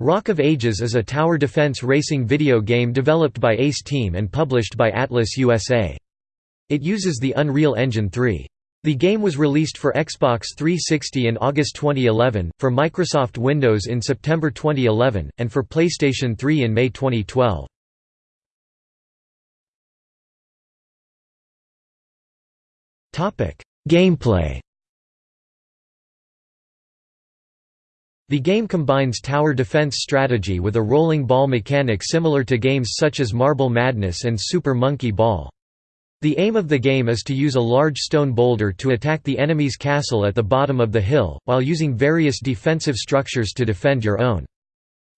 Rock of Ages is a tower defense racing video game developed by Ace Team and published by Atlus USA. It uses the Unreal Engine 3. The game was released for Xbox 360 in August 2011, for Microsoft Windows in September 2011, and for PlayStation 3 in May 2012. Gameplay The game combines tower defense strategy with a rolling ball mechanic similar to games such as Marble Madness and Super Monkey Ball. The aim of the game is to use a large stone boulder to attack the enemy's castle at the bottom of the hill, while using various defensive structures to defend your own.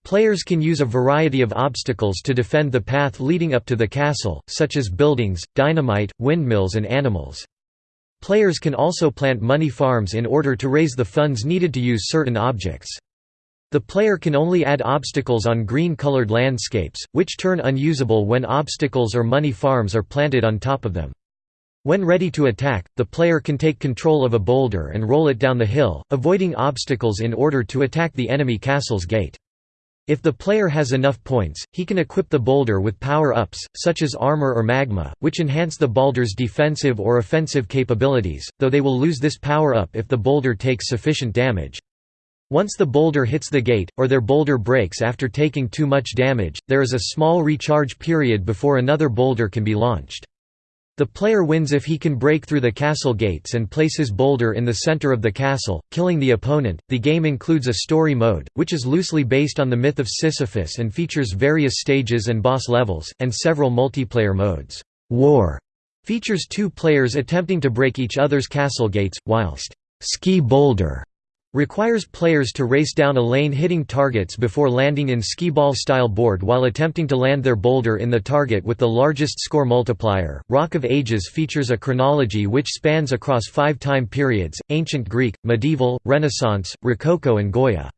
Players can use a variety of obstacles to defend the path leading up to the castle, such as buildings, dynamite, windmills and animals. Players can also plant money farms in order to raise the funds needed to use certain objects. The player can only add obstacles on green-colored landscapes, which turn unusable when obstacles or money farms are planted on top of them. When ready to attack, the player can take control of a boulder and roll it down the hill, avoiding obstacles in order to attack the enemy castle's gate. If the player has enough points, he can equip the boulder with power-ups, such as armor or magma, which enhance the boulder's defensive or offensive capabilities, though they will lose this power-up if the boulder takes sufficient damage. Once the boulder hits the gate, or their boulder breaks after taking too much damage, there is a small recharge period before another boulder can be launched. The player wins if he can break through the castle gates and place his boulder in the center of the castle, killing the opponent. The game includes a story mode, which is loosely based on the myth of Sisyphus and features various stages and boss levels, and several multiplayer modes. War features two players attempting to break each other's castle gates, whilst Skee Boulder Requires players to race down a lane hitting targets before landing in skee-ball-style board while attempting to land their boulder in the target with the largest score multiplier. Rock of Ages features a chronology which spans across five time periods, Ancient Greek, Medieval, Renaissance, Rococo and Goya.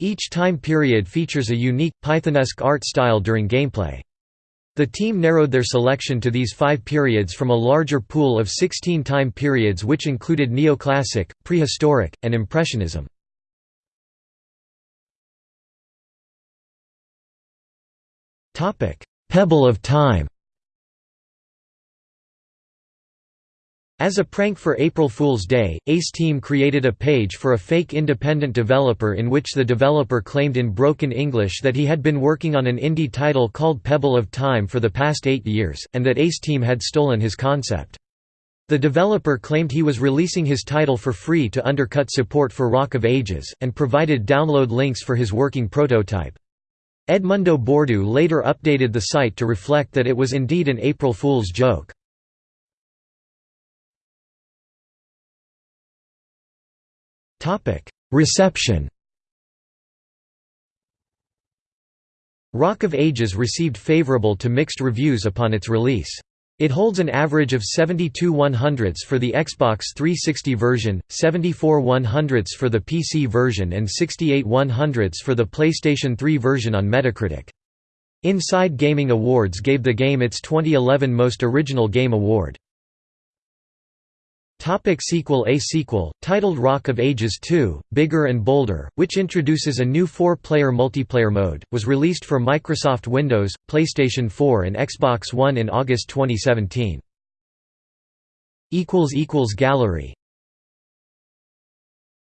Each time period features a unique, Pythonesque art style during gameplay. The team narrowed their selection to these five periods from a larger pool of 16 time periods which included neoclassic, prehistoric, and impressionism. Pebble of Time As a prank for April Fool's Day, Ace Team created a page for a fake independent developer in which the developer claimed in broken English that he had been working on an indie title called Pebble of Time for the past eight years, and that Ace Team had stolen his concept. The developer claimed he was releasing his title for free to undercut support for Rock of Ages, and provided download links for his working prototype. Edmundo Bordeu later updated the site to reflect that it was indeed an April Fool's joke. Reception Rock of Ages received favorable to mixed reviews upon its release. It holds an average of 72 100ths for the Xbox 360 version, 74 100ths for the PC version and 68 100ths for the PlayStation 3 version on Metacritic. Inside Gaming Awards gave the game its 2011 Most Original Game Award. Topic sequel A sequel, titled Rock of Ages 2, Bigger and Bolder, which introduces a new four-player multiplayer mode, was released for Microsoft Windows, PlayStation 4 and Xbox One in August 2017. Gallery